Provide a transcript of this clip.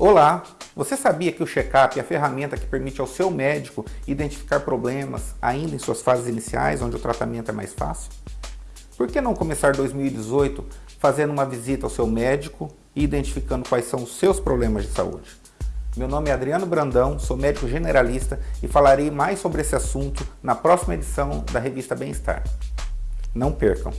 Olá! Você sabia que o check-up é a ferramenta que permite ao seu médico identificar problemas ainda em suas fases iniciais, onde o tratamento é mais fácil? Por que não começar 2018 fazendo uma visita ao seu médico e identificando quais são os seus problemas de saúde? Meu nome é Adriano Brandão, sou médico generalista e falarei mais sobre esse assunto na próxima edição da revista Bem-Estar. Não percam!